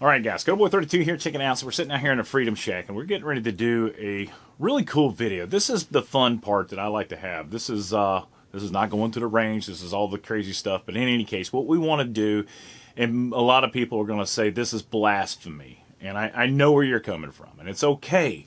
All right, guys, Boy32 here, checking out. So we're sitting out here in the Freedom Shack, and we're getting ready to do a really cool video. This is the fun part that I like to have. This is uh, this is not going to the range. This is all the crazy stuff. But in any case, what we want to do, and a lot of people are going to say this is blasphemy, and I, I know where you're coming from, and it's okay.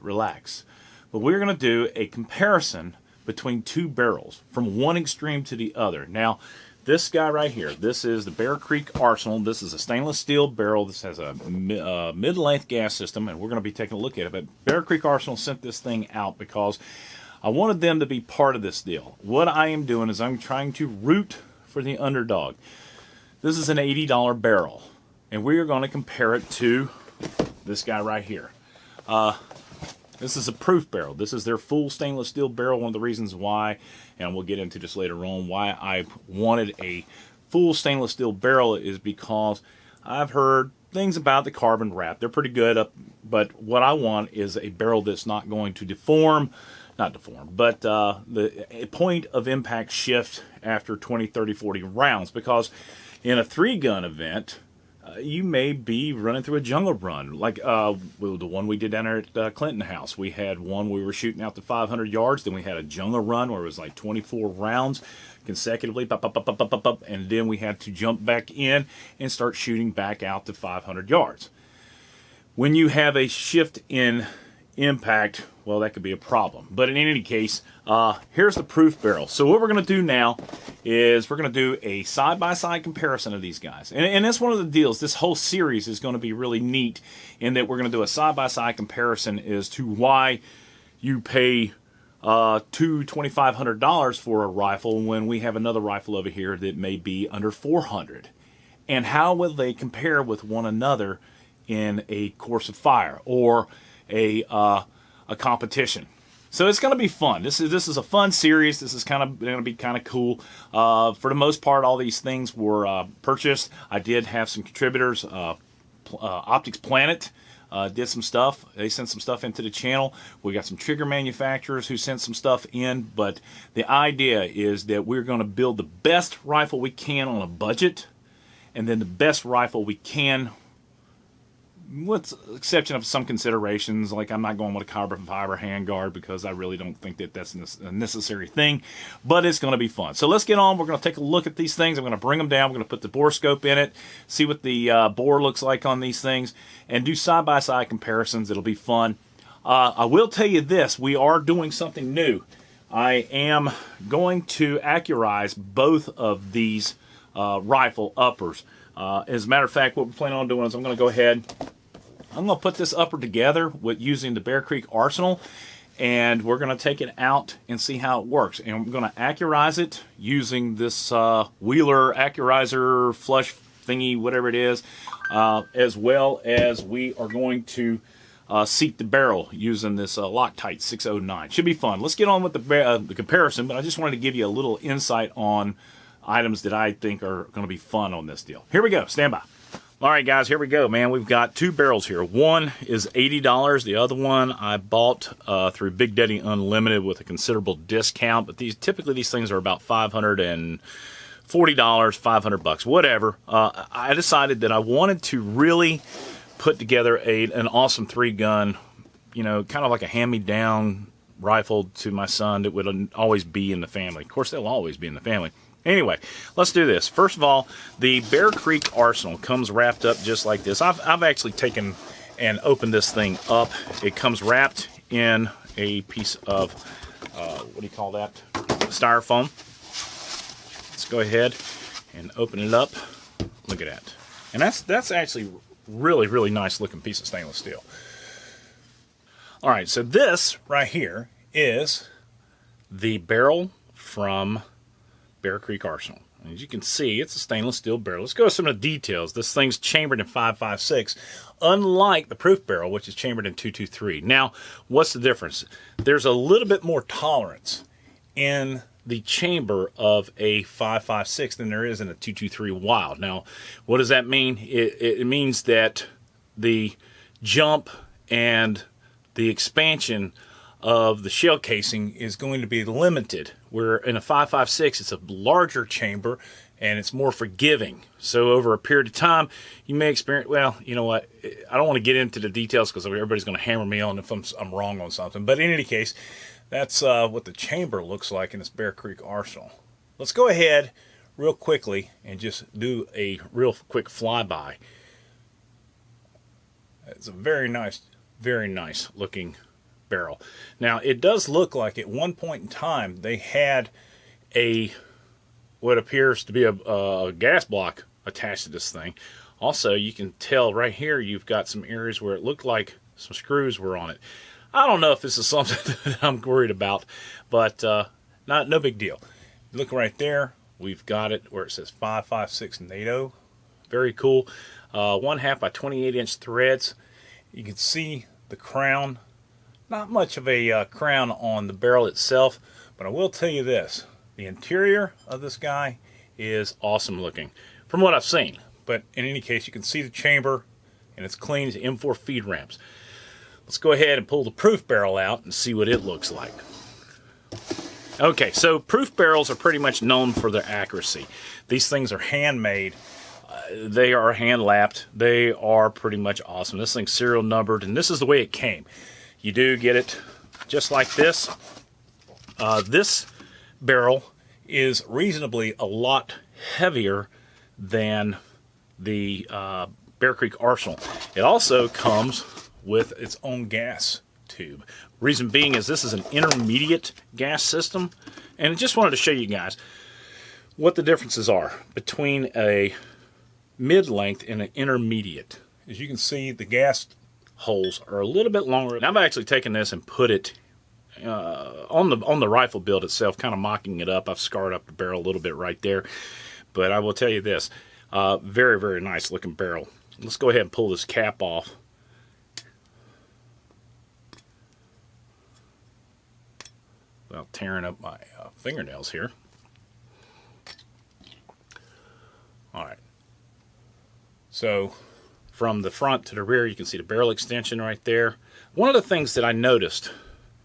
relax. But we're going to do a comparison between two barrels from one extreme to the other. Now, this guy right here, this is the Bear Creek Arsenal. This is a stainless steel barrel. This has a uh, mid-length gas system, and we're going to be taking a look at it. But Bear Creek Arsenal sent this thing out because I wanted them to be part of this deal. What I am doing is I'm trying to root for the underdog. This is an $80 barrel, and we are going to compare it to this guy right here. Uh, this is a proof barrel. This is their full stainless steel barrel. One of the reasons why, and we'll get into this later on, why I wanted a full stainless steel barrel is because I've heard things about the carbon wrap. They're pretty good, up, but what I want is a barrel that's not going to deform, not deform, but uh, the point of impact shift after 20, 30, 40 rounds because in a three gun event, you may be running through a jungle run, like uh, the one we did down there at uh, Clinton House. We had one we were shooting out to 500 yards. Then we had a jungle run where it was like 24 rounds consecutively, pop, pop, pop, and then we had to jump back in and start shooting back out to 500 yards. When you have a shift in impact, well, that could be a problem. But in any case, uh, here's the proof barrel. So what we're going to do now is we're going to do a side-by-side -side comparison of these guys. And, and that's one of the deals. This whole series is going to be really neat in that we're going to do a side-by-side -side comparison as to why you pay uh, two $2,500 for a rifle when we have another rifle over here that may be under 400 And how will they compare with one another in a course of fire or a uh, a competition. So it's going to be fun. This is this is a fun series. This is kind of going to be kind of cool. Uh, for the most part, all these things were uh, purchased. I did have some contributors. Uh, uh Optics Planet uh, did some stuff. They sent some stuff into the channel. We got some trigger manufacturers who sent some stuff in. But the idea is that we're going to build the best rifle we can on a budget, and then the best rifle we can with exception of some considerations, like I'm not going with a carbon fiber handguard because I really don't think that that's a necessary thing, but it's going to be fun. So let's get on. We're going to take a look at these things. I'm going to bring them down. We're going to put the bore scope in it, see what the uh, bore looks like on these things, and do side-by-side -side comparisons. It'll be fun. Uh, I will tell you this. We are doing something new. I am going to accurize both of these uh, rifle uppers. Uh, as a matter of fact, what we're planning on doing is I'm going to go ahead I'm going to put this upper together with using the Bear Creek Arsenal and we're going to take it out and see how it works. And I'm going to accurize it using this uh, Wheeler Accurizer flush thingy, whatever it is, uh, as well as we are going to uh, seat the barrel using this uh, Loctite 609. Should be fun. Let's get on with the, uh, the comparison, but I just wanted to give you a little insight on items that I think are going to be fun on this deal. Here we go. Stand by. All right, guys, here we go, man. We've got two barrels here. One is $80. The other one I bought uh, through Big Daddy Unlimited with a considerable discount. But these typically these things are about 540 dollars, 500 bucks, whatever. Uh, I decided that I wanted to really put together a an awesome three gun, you know, kind of like a hand me down rifle to my son that would always be in the family. Of course, they'll always be in the family. Anyway, let's do this. First of all, the Bear Creek Arsenal comes wrapped up just like this. I've, I've actually taken and opened this thing up. It comes wrapped in a piece of, uh, what do you call that? Styrofoam. Let's go ahead and open it up. Look at that. And that's, that's actually really, really nice looking piece of stainless steel. All right, so this right here is the barrel from Bear Creek Arsenal. As you can see, it's a stainless steel barrel. Let's go with some of the details. This thing's chambered in 5.56, unlike the proof barrel, which is chambered in 223. Now, what's the difference? There's a little bit more tolerance in the chamber of a 5.56 than there is in a 223 Wylde. Now, what does that mean? It, it means that the jump and the expansion of the shell casing is going to be limited. Where in a 5.56, it's a larger chamber and it's more forgiving. So over a period of time, you may experience. Well, you know what? I don't want to get into the details because everybody's going to hammer me on if I'm, I'm, wrong on something. But in any case, that's uh, what the chamber looks like in this Bear Creek Arsenal. Let's go ahead real quickly and just do a real quick flyby. It's a very nice, very nice looking barrel. Now, it does look like at one point in time they had a what appears to be a, a gas block attached to this thing. Also, you can tell right here you've got some areas where it looked like some screws were on it. I don't know if this is something that I'm worried about, but uh, not no big deal. Look right there, we've got it where it says 556 NATO. Very cool. Uh, one half by 28 inch threads. You can see the crown. Not much of a uh, crown on the barrel itself, but I will tell you this. The interior of this guy is awesome looking from what I've seen. But in any case, you can see the chamber and it's clean as M4 feed ramps. Let's go ahead and pull the proof barrel out and see what it looks like. Okay, so proof barrels are pretty much known for their accuracy. These things are handmade. They are hand lapped. They are pretty much awesome. This thing's serial numbered, and this is the way it came. You do get it just like this. Uh, this barrel is reasonably a lot heavier than the uh, Bear Creek Arsenal. It also comes with its own gas tube. Reason being is this is an intermediate gas system, and I just wanted to show you guys what the differences are between a mid-length and an intermediate. As you can see, the gas holes are a little bit longer. I've actually taken this and put it uh, on the on the rifle build itself, kind of mocking it up. I've scarred up the barrel a little bit right there, but I will tell you this: uh, very very nice looking barrel. Let's go ahead and pull this cap off. Without tearing up my uh, fingernails here. All right. So from the front to the rear, you can see the barrel extension right there. One of the things that I noticed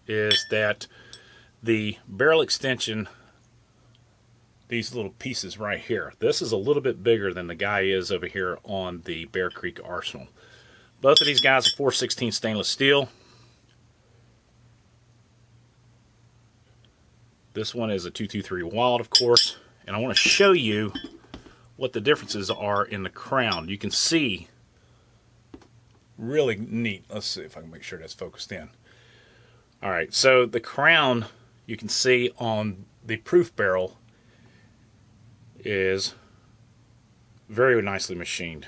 is that the barrel extension, these little pieces right here, this is a little bit bigger than the guy is over here on the Bear Creek Arsenal. Both of these guys are 416 stainless steel. This one is a 223 Wylde, of course. And I want to show you what the differences are in the crown. You can see really neat. Let's see if I can make sure that's focused in. All right, so the crown you can see on the proof barrel is very nicely machined.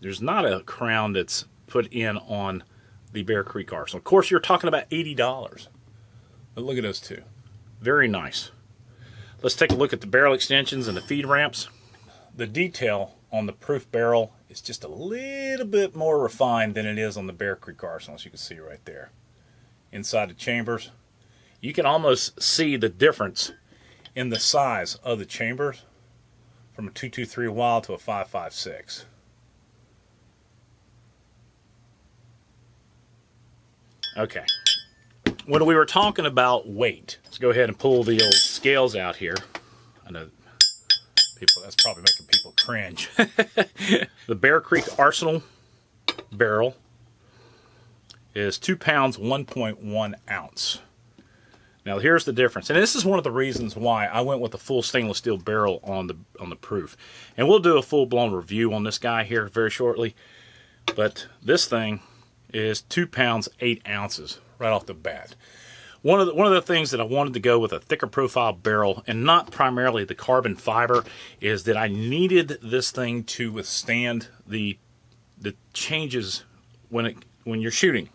There's not a crown that's put in on the Bear Creek Arsenal. Of course, you're talking about $80. But look at those two. Very nice. Let's take a look at the barrel extensions and the feed ramps. The detail on the proof barrel is just a little bit more refined than it is on the Bear Creek Arsenal, as you can see right there inside the chambers. You can almost see the difference in the size of the chambers from a 223 Wylde to a 556. Okay. When we were talking about weight, let's go ahead and pull the old scales out here. I know people that's probably making people cringe. the Bear Creek Arsenal barrel is 2 pounds 1.1 ounce. Now here's the difference, and this is one of the reasons why I went with a full stainless steel barrel on the on the proof. And we'll do a full-blown review on this guy here very shortly. But this thing is 2 pounds 8 ounces right off the bat. One of the, one of the things that I wanted to go with a thicker profile barrel and not primarily the carbon fiber is that I needed this thing to withstand the the changes when it when you're shooting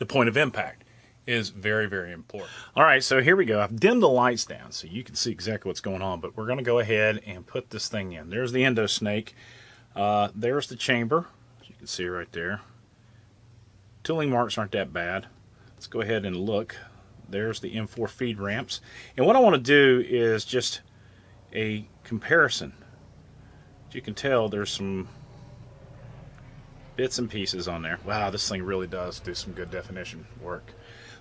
the point of impact is very, very important. All right, so here we go. I've dimmed the lights down so you can see exactly what's going on, but we're going to go ahead and put this thing in. There's the endo snake. Uh, there's the chamber, as you can see right there. Tooling marks aren't that bad. Let's go ahead and look. There's the M4 feed ramps. And what I want to do is just a comparison. As you can tell, there's some bits and pieces on there. Wow, this thing really does do some good definition work.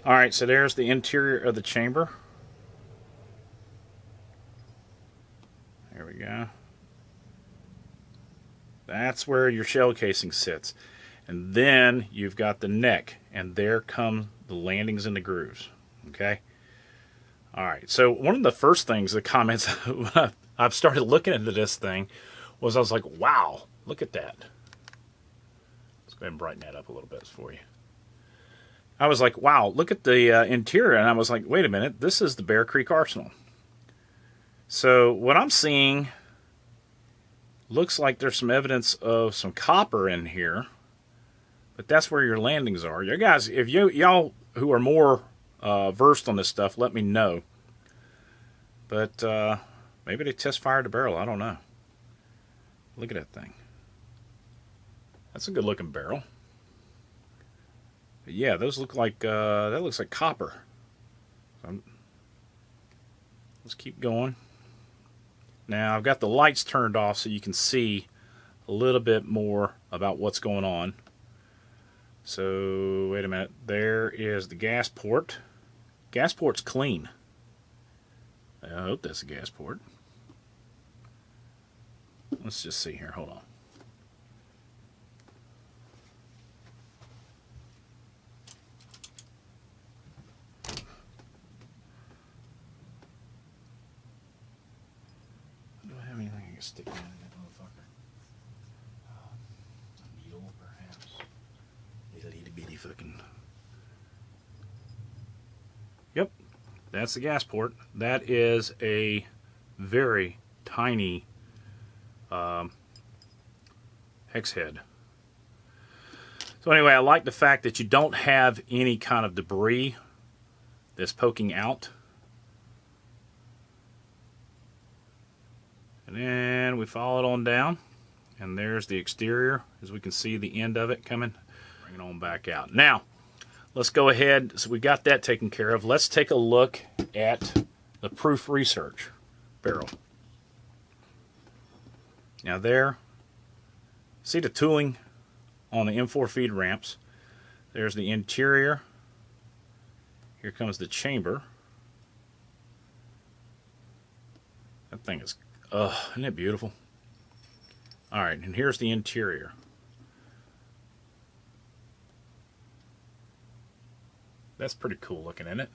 All right, so there's the interior of the chamber. There we go. That's where your shell casing sits. And then you've got the neck, and there come the landings and the grooves. Okay? All right, so one of the first things, the comments I've started looking into this thing was I was like, wow, look at that. Let's go ahead and brighten that up a little bit for you. I was like, wow, look at the uh, interior. And I was like, wait a minute, this is the Bear Creek Arsenal. So what I'm seeing looks like there's some evidence of some copper in here. But that's where your landings are. You guys, if you y'all who are more uh, versed on this stuff, let me know. But uh, maybe they test fired the barrel. I don't know. Look at that thing. That's a good looking barrel. But yeah, those look like uh, that looks like copper. So let's keep going. Now I've got the lights turned off so you can see a little bit more about what's going on. So wait a minute. There is the gas port. Gas port's clean. I hope that's a gas port. Let's just see here. Hold on. Do I have anything I can stick in that's the gas port. That is a very tiny um, hex head. So anyway, I like the fact that you don't have any kind of debris that's poking out. And then we follow it on down. And there's the exterior, as we can see the end of it coming. Bring it on back out. Now, let's go ahead. So we got that taken care of. Let's take a look at the proof research barrel. Now there, see the tooling on the M4 feed ramps. There's the interior. Here comes the chamber. That thing is, uh, isn't it beautiful? All right, and here's the interior. That's pretty cool looking, isn't it?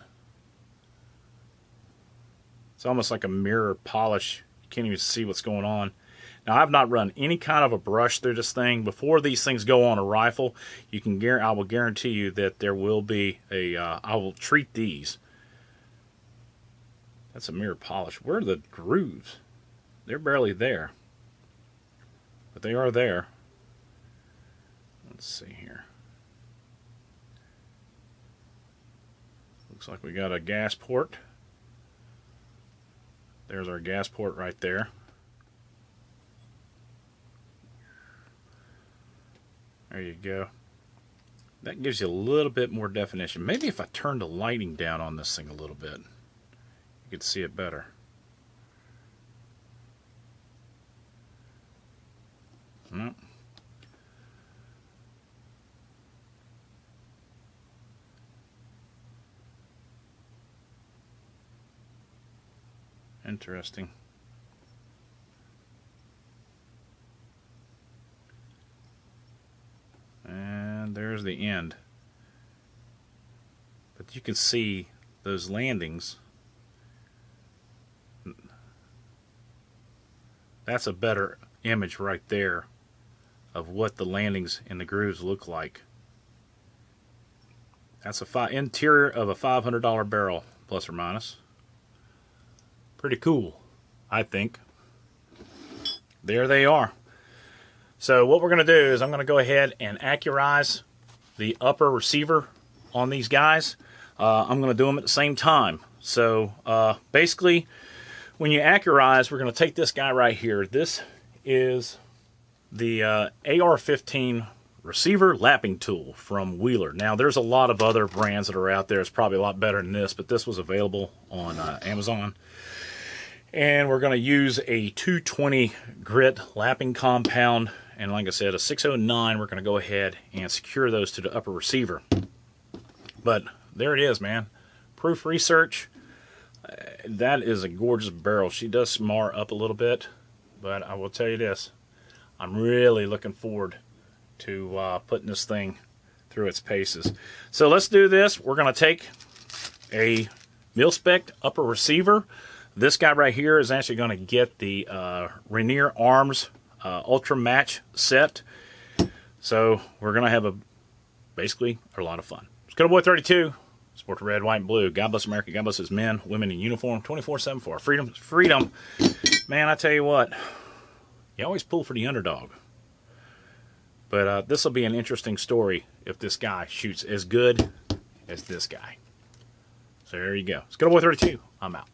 It's almost like a mirror polish. You can't even see what's going on. Now I've not run any kind of a brush through this thing. Before these things go on a rifle, you can I will guarantee you that there will be a. Uh, I will treat these. That's a mirror polish. Where are the grooves? They're barely there. But they are there. Let's see here. Looks like we got a gas port. There's our gas port right there. There you go. That gives you a little bit more definition. Maybe if I turn the lighting down on this thing a little bit, you could see it better. No. Interesting. And there's the end. But you can see those landings. That's a better image right there of what the landings and the grooves look like. That's a interior of a $500 barrel, plus or minus. Pretty cool, I think. There they are. So what we're going to do is I'm going to go ahead and accurize the upper receiver on these guys. Uh, I'm going to do them at the same time. So uh, basically, when you accurize, we're going to take this guy right here. This is the uh, AR-15 receiver lapping tool from Wheeler. Now, there's a lot of other brands that are out there. It's probably a lot better than this, but this was available on uh, Amazon. And we're going to use a 220 grit lapping compound and like I said, a 609, we're going to go ahead and secure those to the upper receiver. But there it is, man. Proof research. Uh, that is a gorgeous barrel. She does mar up a little bit, but I will tell you this. I'm really looking forward to uh, putting this thing through its paces. So let's do this. We're going to take a mil-spec upper receiver. This guy right here is actually going to get the uh, Rainier Arms uh, Ultra Match set. So we're going to have a basically a lot of fun. Scuttle Boy 32, sport the red, white, and blue. God bless America. God bless his men, women in uniform, 24-7 for our freedom. Freedom. Man, I tell you what, you always pull for the underdog. But uh, this will be an interesting story if this guy shoots as good as this guy. So there you go. Scuttle Boy 32. I'm out.